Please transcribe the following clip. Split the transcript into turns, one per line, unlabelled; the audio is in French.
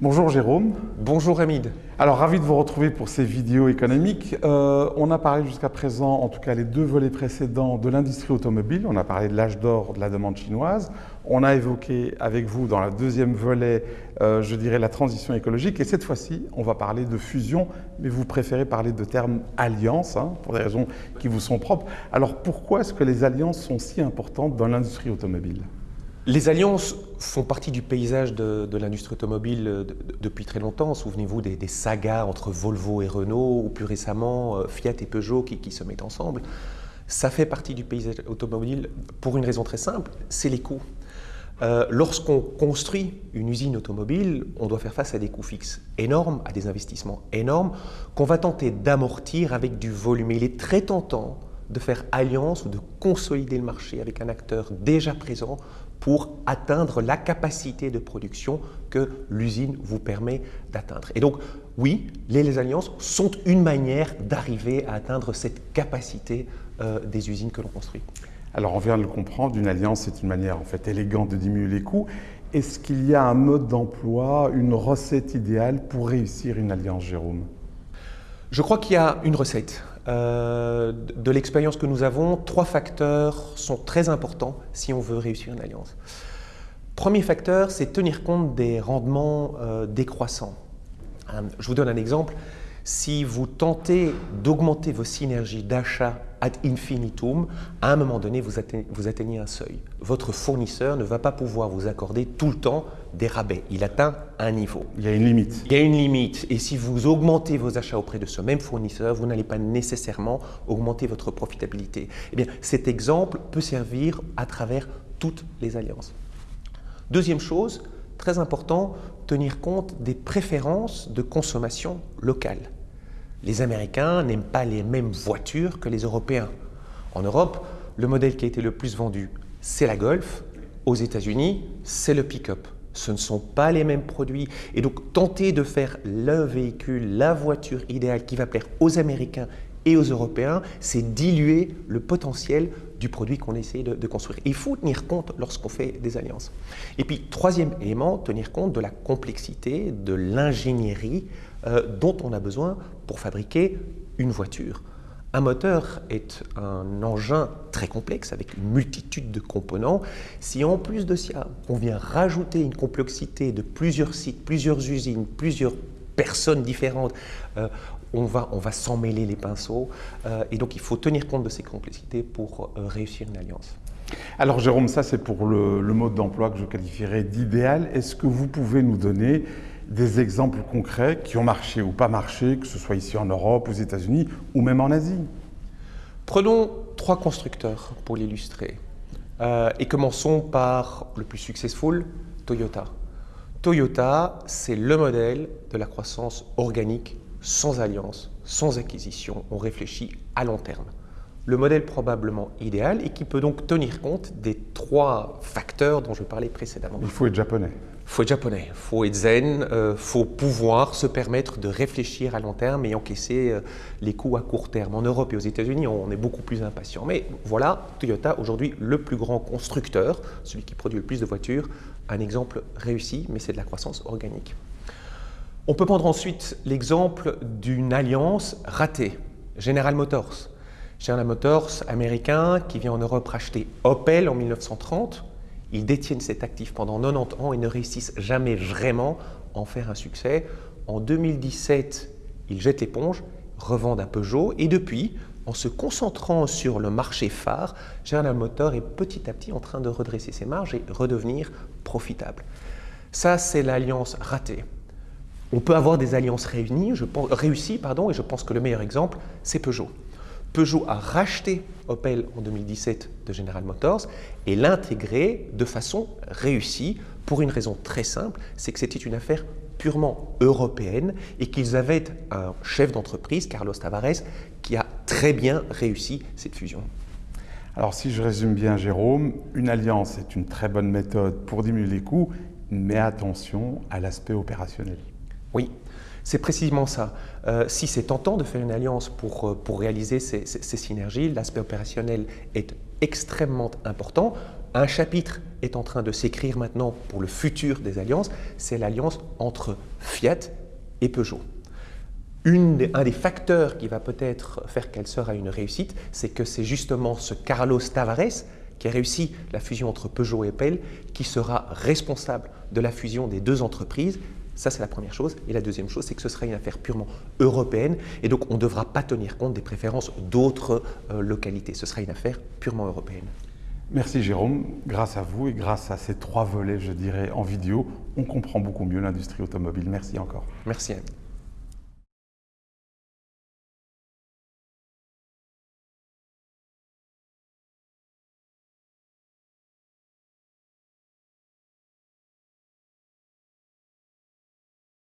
Bonjour Jérôme.
Bonjour Hamid.
Alors ravi de vous retrouver pour ces vidéos économiques. Euh, on a parlé jusqu'à présent, en tout cas les deux volets précédents, de l'industrie automobile. On a parlé de l'âge d'or de la demande chinoise. On a évoqué avec vous dans le deuxième volet, euh, je dirais, la transition écologique. Et cette fois-ci, on va parler de fusion, mais vous préférez parler de termes alliance, hein, pour des raisons qui vous sont propres. Alors pourquoi est-ce que les alliances sont si importantes dans l'industrie automobile?
Les alliances font partie du paysage de, l'industrie automobile euh, depuis très longtemps. Souvenez-vous des, sagas entre Volvo et Renault, ou plus récemment euh, Fiat et Peugeot qui, se mettent ensemble. Ça fait partie du paysage automobile pour une raison très simple, c'est les coûts. Euh, lorsqu'on construit une usine automobile, on doit faire face à des coûts fixes énormes, à des investissements énormes, qu'on va tenter d'amortir avec du volume. il est très tentant de faire alliance ou de consolider le marché avec un acteur déjà présent pour atteindre la capacité de production que l'usine vous permet d'atteindre. Et donc, oui, les, alliances sont une manière d'arriver à atteindre cette capacité euh, des usines que l'on construit.
Alors, on vient de le comprendre, une alliance, c'est une manière en fait élégante de diminuer les coûts. Est-ce qu'il y a un mode d'emploi, une recette idéale pour réussir une alliance, Jérôme?
Je crois qu'il y a une recette. Euh, de l'expérience que nous avons, trois facteurs sont très importants si on veut réussir une alliance. Premier facteur, c'est tenir compte des rendements euh, décroissants. Je vous donne un exemple. Si vous tentez d'augmenter vos synergies d'achat ad infinitum, à un moment donné, vous atteignez, un seuil. Votre fournisseur ne va pas pouvoir vous accorder tout le temps des rabais. Il atteint un niveau.
Il y a une limite.
Il y a une limite. Et si vous augmentez vos achats auprès de ce même fournisseur, vous n'allez pas nécessairement augmenter votre profitabilité. Eh bien, cet exemple peut servir à travers toutes les alliances. Deuxième chose, très important, tenir compte des préférences de consommation locale. Les Américains n'aiment pas les mêmes voitures que les Européens. En Europe, le modèle qui a été le plus vendu, c'est la Golf. Aux États-Unis, c'est le pick-up. Ce ne sont pas les mêmes produits. Et donc, tenter de faire le véhicule, la voiture idéale qui va plaire aux Américains et aux Européens, c'est diluer le potentiel du produit qu'on essaie de, de, construire. Il faut tenir compte lorsqu'on fait des alliances. Et puis, troisième élément, tenir compte de la complexité, de l'ingénierie euh, dont on a besoin pour fabriquer une voiture. Un moteur est un engin très complexe avec une multitude de composants. Si en plus de ça, on vient rajouter une complexité de plusieurs sites, plusieurs usines, plusieurs personnes différentes, euh, on va, on va s'en mêler les pinceaux. Euh, et donc il faut tenir compte de ces complexités pour réussir une alliance.
Alors Jérôme, ça c'est pour le, le mode d'emploi que je qualifierais d'idéal. Est-ce que vous pouvez nous donner des exemples concrets qui ont marché ou pas marché, que ce soit ici en Europe, aux États-Unis ou même en Asie?
Prenons trois constructeurs pour l'illustrer. Euh, et commençons par le plus successful, Toyota. Toyota, c'est le modèle de la croissance organique sans alliance, sans acquisition. On réfléchit à long terme. Le modèle probablement idéal et qui peut donc tenir compte des trois facteurs dont je parlais précédemment.
Il faut être japonais
faut être japonais, il faut être zen, il euh, faut pouvoir se permettre de réfléchir à long terme et encaisser euh, les coûts à court terme. En Europe et aux États-Unis, on est beaucoup plus impatient. Mais voilà, Toyota, aujourd'hui le plus grand constructeur, celui qui produit le plus de voitures, un exemple réussi, mais c'est de la croissance organique. On peut prendre ensuite l'exemple d'une alliance ratée, General Motors. General Motors américain qui vient en Europe racheter Opel en 1930, ils détiennent cet actif pendant 90 ans et ne réussissent jamais vraiment à en faire un succès. En 2017, ils jettent l'éponge, revendent à Peugeot et depuis, en se concentrant sur le marché phare, General Motors est petit à petit en train de redresser ses marges et redevenir profitable. Ça, c'est l'alliance ratée. On peut avoir des alliances réunies, je réussies pardon, et je pense que le meilleur exemple, c'est Peugeot. Peugeot a racheté Opel en 2017 de General Motors et l'intégré de façon réussie pour une raison très simple, c'est que c'était une affaire purement européenne et qu'ils avaient un chef d'entreprise, Carlos Tavares, qui a très bien réussi cette fusion.
Alors si je résume bien Jérôme, une alliance est une très bonne méthode pour diminuer les coûts, mais attention à l'aspect opérationnel.
Oui, c'est précisément ça. Euh, si c'est tentant de faire une alliance pour, euh, pour réaliser ces, synergies, l'aspect opérationnel est extrêmement important. Un chapitre est en train de s'écrire maintenant pour le futur des alliances, c'est l'alliance entre Fiat et Peugeot. un des facteurs qui va peut-être faire qu'elle sera une réussite, c'est que c'est justement ce Carlos Tavares qui a réussi la fusion entre Peugeot et Opel qui sera responsable de la fusion des deux entreprises ça, c'est la première chose. Et la deuxième chose, c'est que ce sera une affaire purement européenne. Et donc, on ne devra pas tenir compte des préférences d'autres euh, localités. Ce sera une affaire purement européenne.
Merci Jérôme. Grâce à vous et grâce à ces trois volets, je dirais, en vidéo, on comprend beaucoup mieux l'industrie automobile. Merci encore.
Merci Anne.